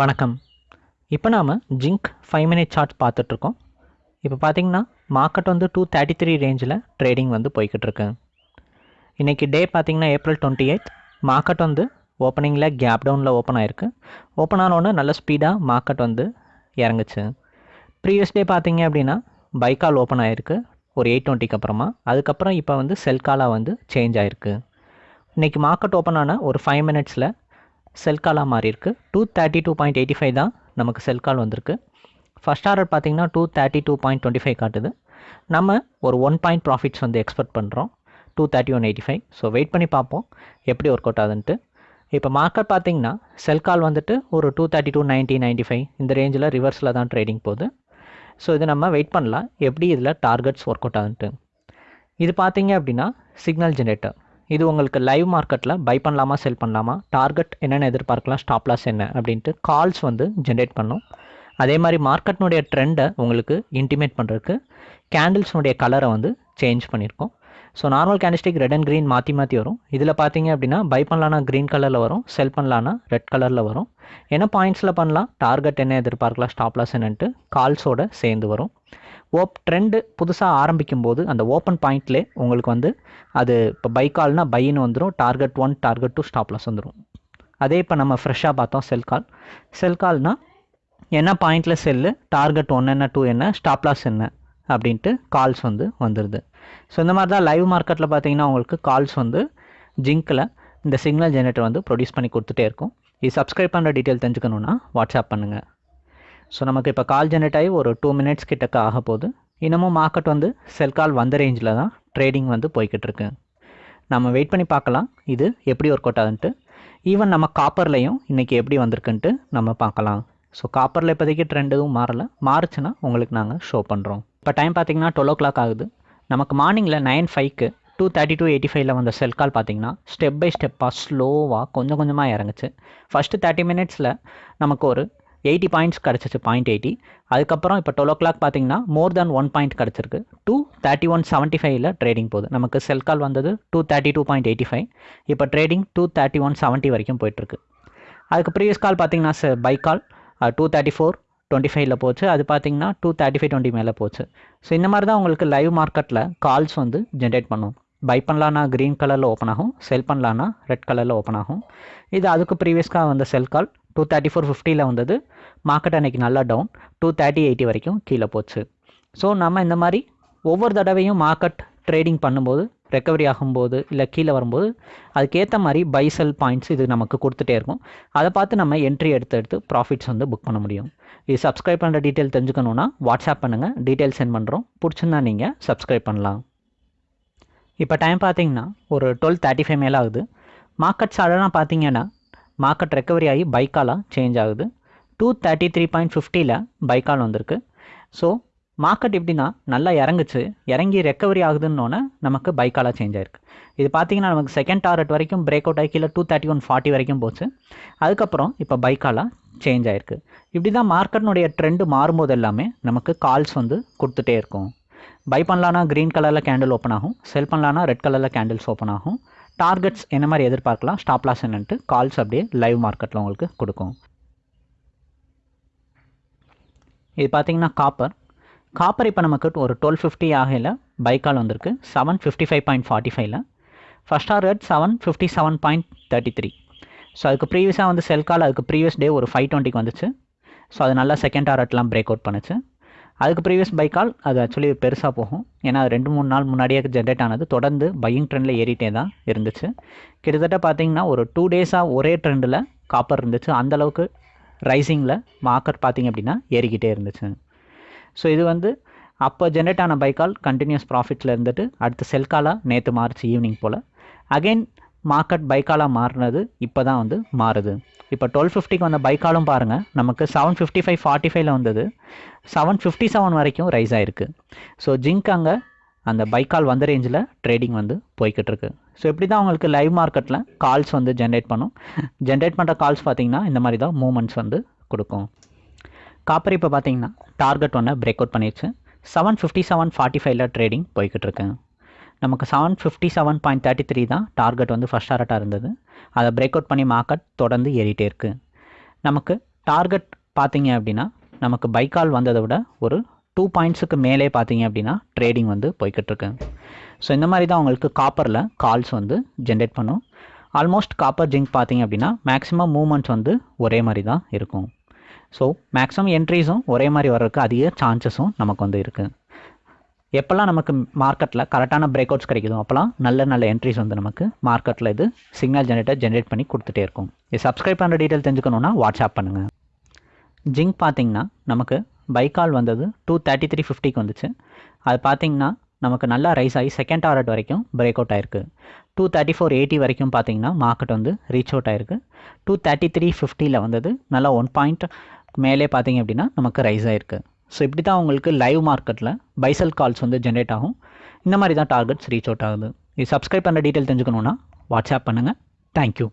வணக்கம். இப்போ நாம் ஜிங்க் ஃபைவ் மினிட் சார்ட் பார்த்துட்ருக்கோம். இப்போ பார்த்தீங்கன்னா மார்க்கெட் வந்து டூ தேர்ட்டி த்ரீ ரேஞ்சில் ட்ரேடிங் வந்து போய்கிட்டு இருக்கு இன்றைக்கி டே பார்த்தீங்கன்னா ஏப்ரல் டுவெண்ட்டி எயிட் மார்க்கெட் வந்து ஓப்பனிங்கில் கேப் டவுனில் ஓப்பன் ஆயிருக்கு. ஓப்பன் ஆனோடனே நல்ல ஸ்பீடாக மார்க்கெட் வந்து இறங்குச்சு. ப்ரீவியஸ் டே பார்த்தீங்க அப்படின்னா பைக்கால் ஓப்பன் ஆயிருக்கு. ஒரு எயிட் டுவெண்ட்டிக்கு அப்புறமா. அதுக்கப்புறம் இப்போ வந்து செல்காலாக வந்து சேஞ்ச் ஆயிருக்கு. இன்றைக்கி மார்க்கெட் ஓப்பன் ஆன ஒரு ஃபைவ் மினிட்ஸில் செல் காலாக மாறி இருக்குது two thirty two point eighty five தான் நமக்கு செல் கால் வந்திருக்கு. ஃபஸ்ட் ஆர்டர் பார்த்தீங்கன்னா two thirty two point twenty five காட்டுது. நம்ம ஒரு ஒன் பாயிண்ட் ப்ராஃபிட்ஸ் வந்து எக்ஸ்பெக்ட் பண்ணுறோம் two thirty one eighty five so wait பண்ணி பார்ப்போம். எப்படி ஒர்க் அவுட் ஆகுதுன்ட்டு. இப்போ மார்க்கெட் பார்த்தீங்கன்னா செல் கால் வந்துட்டு ஒரு two thirty two ninety ninety five இந்த ரேஞ்சில் ரிவர்ஸில் தான் ட்ரேடிங் போகுது. ஸோ இது நம்ம வெயிட் பண்ணலாம். எப்படி இதில் டார்கெட்ஸ் ஒர்க் அவுட் ஆகுதுன்ட்டு. இது பார்த்தீங்க அப்படின்னா சிக்னல் ஜென்ரேட்டர் இது உங்களுக்கு லைவ் மார்க்கெட்டில் பை பண்ணலாமா செல் பண்ணலாமா டார்கெட் என்னென்ன எதிர்பார்க்கலாம் ஸ்டாப் லாஸ் என்ன அப்படின்ட்டு கால்ஸ் வந்து ஜென்ரேட் பண்ணும். அதே மாதிரி மார்க்கெட்னுடைய ட்ரெண்டை உங்களுக்கு இன்டிமேட் பண்ணுறதுக்கு கேண்டில்ஸ்னுடைய கலரை வந்து சேஞ்ச் பண்ணியிருக்கோம் so normal candlestick red and green மாற்றி மாற்றி வரும். இதில் பார்த்தீங்க அப்படின்னா பை பண்ணலான்னா க்ரீன் கலரில் வரும் செல் பண்ணலான்னா ரெட் கலரில் வரும். என்ன பாயிண்ட்ஸில் பண்ணலாம் டார்கெட் என்ன எதிர்பார்க்கலாம் ஸ்டாப் லாஸ் என்னன்ட்டு கால்ஸோட சேர்ந்து வரும். ஓப் ட்ரெண்டு புதுசாக ஆரம்பிக்கும் போது அந்த ஓப்பன் பாயிண்ட்லே உங்களுக்கு வந்து அது இப்போ பை கால்னா பைன்னு வந்துடும் target one target two stop loss வந்துடும் அதே இப்போ நம்ம ஃப்ரெஷ்ஷாக பார்த்தோம் செல் கால் செல் கால்னால் என்ன பாயிண்டில் செல்லு டார்கெட் ஒன் என்ன டூ என்ன ஸ்டாப்லாஸ் என்ன அப்படின்ட்டு கால்ஸ் வந்து வந்துடுது ஸோ இந்த மாதிரி தான் லைவ் மார்க்கெட்டில் பார்த்தீங்கன்னா உங்களுக்கு கால்ஸ் வந்து ஜிங்க்கில் இந்த சிக்னல் ஜெனரேட்டர் வந்து ப்ரொடியூஸ் பண்ணி கொடுத்துட்டே இருக்கும். இது சப்ஸ்கிரைப் பண்ணுற டீட்டெயில் தெரிஞ்சுக்கணுன்னா வாட்ஸ்அப் பண்ணுங்கள் ஸோ நமக்கு இப்போ கால் ஜெனரேட் ஆகி ஒரு டூ மினிட்ஸ் கிட்டக்க ஆக போகுது. இன்னமும் மார்க்கெட் வந்து செல் கால் வந்த ரேஞ்சில் தான் ட்ரேடிங் வந்து போய்கிட்டு இருக்கு. நம்ம வெயிட் பண்ணி பார்க்கலாம். இது எப்படி ஒர்க் அவுட் ஆகுதுன்ட்டு ஈவன் நம்ம காப்பர்லையும் இன்றைக்கி எப்படி வந்திருக்குன்ட்டு நம்ம பார்க்கலாம். ஸோ காப்பரில் இப்போதைக்கு ட்ரெண்ட் எதுவும் மாறலை. மாறுச்சுன்னா உங்களுக்கு நாங்கள் ஷோ பண்ணுறோம் இப்போ டைம் பார்த்தீங்கன்னா டுவெல் ஓ கிளாக் ஆகுது. நமக்கு மார்னிங்கில் நைன் ஃபைவ்க்கு டூ தேர்ட்டி டூ எயிட்டி ஃபைவ்ல வந்த செல் கால் பார்த்தீங்கன்னா ஸ்டெப் பை ஸ்டெப்பாக ஸ்லோவாக கொஞ்சம் கொஞ்சமாக இறங்குச்சு. ஃபஸ்ட்டு தேர்ட்டி மினிட்ஸில் நமக்கு ஒரு எயிட்டி பாயிண்ட்ஸ் கிடச்சிச்சு பாயிண்ட் எயிட்டி. அதுக்கப்புறம் இப்போ டுவெல் ஓ கிளாக் பார்த்தீங்கன்னா மோர் தேன் ஒன் பாயிண்ட் கிடச்சிருக்கு. டூ தேர்ட்டி ஒன் செவன்ட்டி ஃபைவ்ல ட்ரேடிங் போகுது. நமக்கு செல் கால் வந்தது two thirty two point eighty five இப்போ trading two thirty one seventy வரைக்கும் போயிட்டுருக்கு. அதுக்கு ப்ரீவியஸ் கால் பார்த்தீங்கன்னா buy call two thirty four twenty ஃபைவ்ல போச்சு. அது பார்த்தீங்கன்னா டூ தேர்ட்டி ஃபைவ் டுவெண்ட்டி மேலே போச்சு. ஸோ இந்த மாதிரி தான் உங்களுக்கு லைவ் மார்க்கெட்டில் கால்ஸ் வந்து ஜென்ரேட் பண்ணும். பை பண்ணலான்னா க்ரீன் கலரில் ஓப்பன் ஆகும். செல் பண்ணலான்னா ரெட் கலரில் ஓப்பன் ஆகும். இது அதுக்கு ப்ரீவியஸ்க்காக வந்த sell call two thirty four ஃபிஃப்டியில் வந்தது. மார்க்கெட் அன்றைக்கி நல்லா டவுன் டூ தேர்ட்டி எயிட்டி வரைக்கும் கீழே போச்சு. ஸோ நம்ம இந்த மாதிரி ஒவ்வொரு தடவையும் மார்க்கெட் ட்ரேடிங் பண்ணும்போது ரெக்கவரி ஆகும்போது இல்லை கீழே வரும்போது அதுக்கேற்ற மாதிரி பை செல் பாயிண்ட்ஸ் இது நமக்கு கொடுத்துட்டே இருக்கும். அதை பார்த்து நம்ம என்ட்ரி எடுத்து எடுத்து ப்ராஃபிட்ஸ் வந்து புக் பண்ண முடியும். இது சப்ஸ்கிரைப் பண்ணுற டீட்டெயில் தெரிஞ்சுக்கணுன்னா வாட்ஸ்அப் பண்ணுங்கள் டீட்டெயில் சென்ட் பண்ணுறோம் பிடிச்சிருந்தா நீங்கள் சப்ஸ்கிரைப் பண்ணலாம். இப்போ டைம் பார்த்தீங்கன்னா ஒரு டுவெல் தேர்ட்டி ஃபைவ் மேலே ஆகுது. மார்க்கெட் சாடனாக பார்த்தீங்கன்னா மார்க்கெட் ரெக்கவரி ஆகி பைக்காலாக சேஞ்ச் ஆகுது. டூ தேர்ட்டி த்ரீ பாயிண்ட் ஃபிஃப்டியில் பைக்கால் வந்திருக்கு. ஸோ மார்க்கெட் எப்படின்னா நல்லா இறங்குச்சு. இறங்கி ரெக்கவரி ஆகுதுன்னொன்னே நமக்கு பைக்காலாக சேஞ்ச் ஆயிருக்கு. இது பார்த்தீங்கன்னா நமக்கு செகண்ட் டார்கெட் வரைக்கும் பிரேக் அவுட் ஆகி கீழே டூ தேர்ட்டி ஒன் ஃபார்ட்டி வரைக்கும் போச்சு. அதுக்கப்புறம் இப்போ பைக்காலாக சேஞ்ச் ஆயிருக்கு. இப்படி தான் மார்க்கெட்னுடைய ட்ரெண்டு மாறும்போது எல்லாமே நமக்கு கால்ஸ் வந்து கொடுத்துட்டே இருக்கும். பை பண்ணலான்னா க்ரீன் கலரில் கேண்டில் ஓப்பன் ஆகும். செல் பண்ணலான்னா ரெட் கலரில் கேண்டில்ஸ் ஓப்பன் ஆகும். டார்கெட்ஸ் என்ன மாதிரி எதிர்பார்க்கலாம்? ஸ்டாப் லாஸ் என்னன்ட்டு கால்ஸ் அப்படியே லைவ் மார்க்கெட்டில் உங்களுக்கு கொடுக்கும். இது பார்த்தீங்கன்னா காப்பர் காப்பர் இப்போ நமக்கு ஒரு டுவெல் ஃபிஃப்டி ஆகையில் பை கால் வந்திருக்கு. Seven fifty five point forty ஃபைவ்ல first target seven fifty seven point thirty three so அதுக்கு ப்ரீவியஸாக வந்து செல் கால் அதுக்கு ப்ரீவியஸ் டே ஒரு ஃபைவ் டுவெண்ட்டிக்கு வந்துச்சு. ஸோ அது நல்லா செகண்ட் டார்கெட்லாம் பிரேக் அவுட் பண்ணுச்சு. அதுக்கு ப்ரீவியஸ் பை கால் அது ஆக்சுவலி பெருசாக போகும். ஏன்னா ரெண்டு மூணு நாள் முன்னாடியே ஜென்ரேட் ஆனது. தொடர்ந்து பையிங் ட்ரெண்டில் ஏறிட்டே தான் இருந்துச்சு. கிட்டத்தட்ட பார்த்தீங்கன்னா ஒரு டூ டேஸாக ஒரே ட்ரெண்டில் காப்பர் இருந்துச்சு. அந்தளவுக்கு ரைசிங்கில் மார்க்கெட் பார்த்திங்க அப்படின்னா ஏறிக்கிட்டே இருந்துச்சு. ஸோ இது வந்து அப்போ ஜென்ரேட் ஆன பைக்கால் கண்டினியூஸ் ப்ராஃபிட்டில் இருந்துட்டு அடுத்து செல்காலாக நேற்று மார்ச் ஈவினிங் போல். அகெயின் மார்க்கெட் பைக்காலாக மாறினது இப்போ தான் வந்து மாறுது. இப்போ டுவெல் ஃபிஃப்டிக்கு வந்த பைக்காலும் பாருங்கள் நமக்கு செவன் ஃபிஃப்டி ஃபைவ் ஃபார்ட்டி ஃபைவ்ல வந்தது. செவன் ஃபிஃப்டி செவன் வரைக்கும் ரைஸ் ஆகிருக்கு ஸோ ஜிங்க் அங்கே அந்த பைக்கால் வந்த ரேஞ்சில் ட்ரேடிங் வந்து போய்கிட்டு இருக்கு. ஸோ இப்படி தான் உங்களுக்கு லைவ் மார்க்கெட்டில் கால்ஸ் வந்து ஜென்ரேட் பண்ணும். ஜென்ரேட் பண்ணுற கால்ஸ் பார்த்தீங்கன்னா இந்த மாதிரி தான் மூமெண்ட்ஸ் வந்து கொடுக்கும். காப்பர் இப்போ பார்த்தீங்கன்னா டார்கெட் ஒன்று பிரேக் அவுட் பண்ணிடுச்சு செவன் ஃபிஃப்டி செவன் ஃபார்ட்டி ஃபைவ்ல ட்ரேடிங் போய்கிட்டு நமக்கு seven fifty seven point thirty three தான் டார்கெட் வந்து ஃபஸ்ட் டாரட்டாக இருந்தது. அதை பிரேக் அவுட் பண்ணி மார்க்கெட் தொடர்ந்து ஏறிட்டே இருக்குது நமக்கு டார்கெட் பார்த்தீங்க அப்படின்னா நமக்கு பைக்கால் வந்ததை விட ஒரு டூ பாயிண்ட்ஸுக்கு மேலே பார்த்தீங்க அப்படின்னா ட்ரேடிங் வந்து போய்கிட்டுருக்கு ஸோ இந்த மாதிரி தான் உங்களுக்கு காப்பரில் கால்ஸ் வந்து ஜென்ரேட் பண்ணும். ஆல்மோஸ்ட் காப்பர் ஜிங்க் பார்த்தீங்க அப்படின்னா மேக்ஸிமம் மூமெண்ட்ஸ் வந்து ஒரே மாதிரி தான் இருக்கும். ஸோ மேக்ஸிமம் என்ட்ரிஸும் ஒரே மாதிரி வர்றதுக்கு அதிக சான்சஸும் நமக்கு வந்து இருக்குது எப்போல்லாம் நமக்கு மார்க்கெட்டில் கரெக்டான பிரேக் அவுட்ஸ் கிடைக்குதோ அப்போல்லாம் நல்ல நல்ல என்ட்ரிஸ் வந்து நமக்கு மார்க்கெட்டில் இது சிக்னல் ஜென்ரேட்டர் ஜென்ரேட் பண்ணி கொடுத்துட்டே இருக்கும். இது சப்ஸ்கிரைப் பண்ணுற டீட்டெயில் தெரிஞ்சுக்கணுன்னா வாட்ஸ்அப் பண்ணுங்கள் ஜிங்க் பார்த்தீங்கன்னா நமக்கு பைக்கால் வந்தது டூ தேர்ட்டி த்ரீ ஃபிஃப்டிக்கு வந்துச்சு. அது பார்த்தீங்கன்னா நமக்கு நல்லா ரைஸ் ஆகி செகண்ட் டாரட் வரைக்கும் பிரேக் அவுட் ஆயிருக்கு. டூ தேர்ட்டி ஃபோர் எயிட்டி வரைக்கும் பார்த்தீங்கன்னா மார்க்கெட் வந்து ரீச் அவுட் ஆயிருக்கு. டூ தேர்ட்டி த்ரீ ஃபிஃப்டியில் வந்தது நல்லா ஒன் பாயிண்ட் மேலே பார்த்தீங்க அப்படின்னா நமக்கு ரைஸ் ஆயிருக்கு. ஸோ இப்படி தான் உங்களுக்கு லைவ் மார்க்கெட்டில் பைசல் கால்ஸ் வந்து ஜென்ரேட் ஆகும். இந்த மாதிரி தான் டார்கெட்ஸ் ரீச் அவுட் ஆகுது. இது சப்ஸ்கிரைப் பண்ணுற டீட்டெயில் தெரிஞ்சுக்கணுன்னா வாட்ஸ்அப் பண்ணுங்கள் தேங்க்யூ